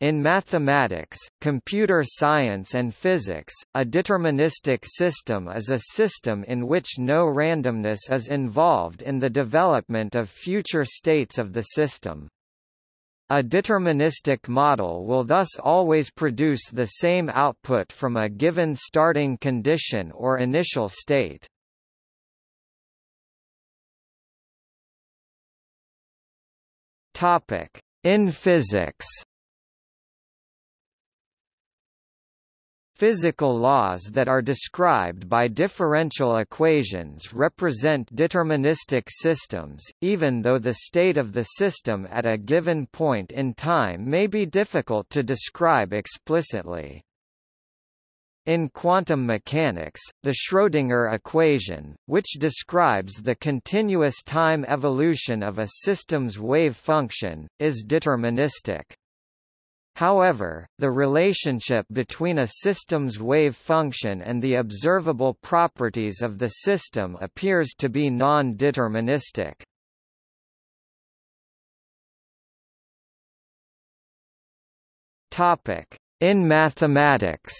In mathematics, computer science and physics, a deterministic system is a system in which no randomness is involved in the development of future states of the system. A deterministic model will thus always produce the same output from a given starting condition or initial state. In physics Physical laws that are described by differential equations represent deterministic systems, even though the state of the system at a given point in time may be difficult to describe explicitly. In quantum mechanics, the Schrödinger equation, which describes the continuous time evolution of a system's wave function, is deterministic. However, the relationship between a system's wave function and the observable properties of the system appears to be non-deterministic. In mathematics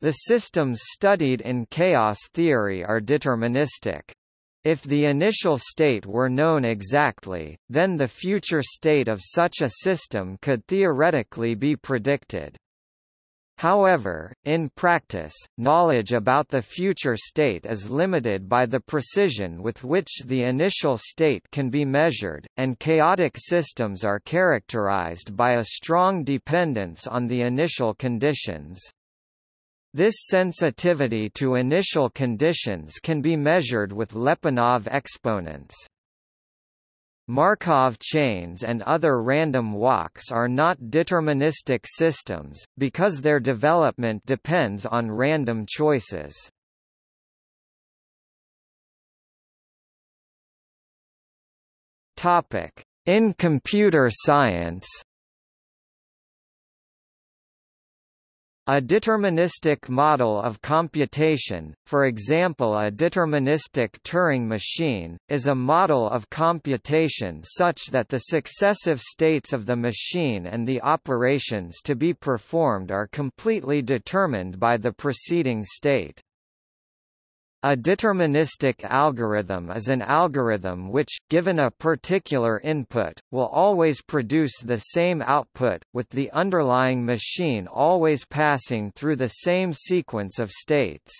The systems studied in chaos theory are deterministic. If the initial state were known exactly, then the future state of such a system could theoretically be predicted. However, in practice, knowledge about the future state is limited by the precision with which the initial state can be measured, and chaotic systems are characterized by a strong dependence on the initial conditions. This sensitivity to initial conditions can be measured with Lyapunov exponents. Markov chains and other random walks are not deterministic systems, because their development depends on random choices. In computer science A deterministic model of computation, for example a deterministic Turing machine, is a model of computation such that the successive states of the machine and the operations to be performed are completely determined by the preceding state. A deterministic algorithm is an algorithm which, given a particular input, will always produce the same output, with the underlying machine always passing through the same sequence of states.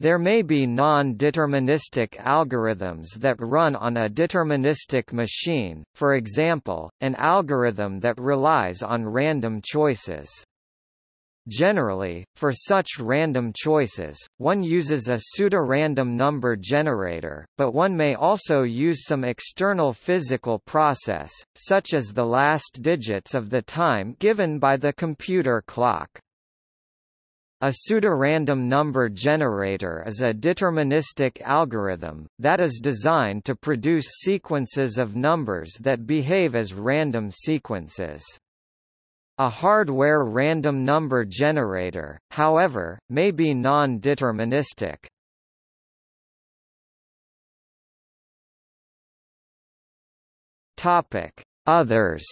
There may be non-deterministic algorithms that run on a deterministic machine, for example, an algorithm that relies on random choices. Generally, for such random choices, one uses a pseudorandom number generator, but one may also use some external physical process, such as the last digits of the time given by the computer clock. A pseudorandom number generator is a deterministic algorithm, that is designed to produce sequences of numbers that behave as random sequences. A hardware random number generator, however, may be non-deterministic. Topic: Others.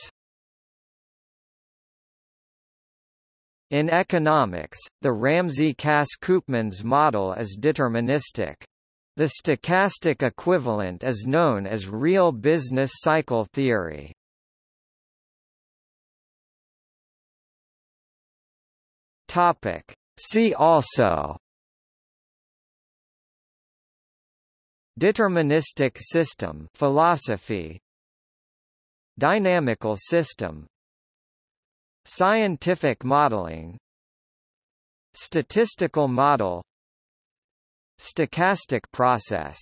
In economics, the Ramsey-Cass-Koopmans model is deterministic. The stochastic equivalent is known as real business cycle theory. Topic. See also. Deterministic system philosophy. Dynamical system. Scientific modeling. Statistical model. Stochastic process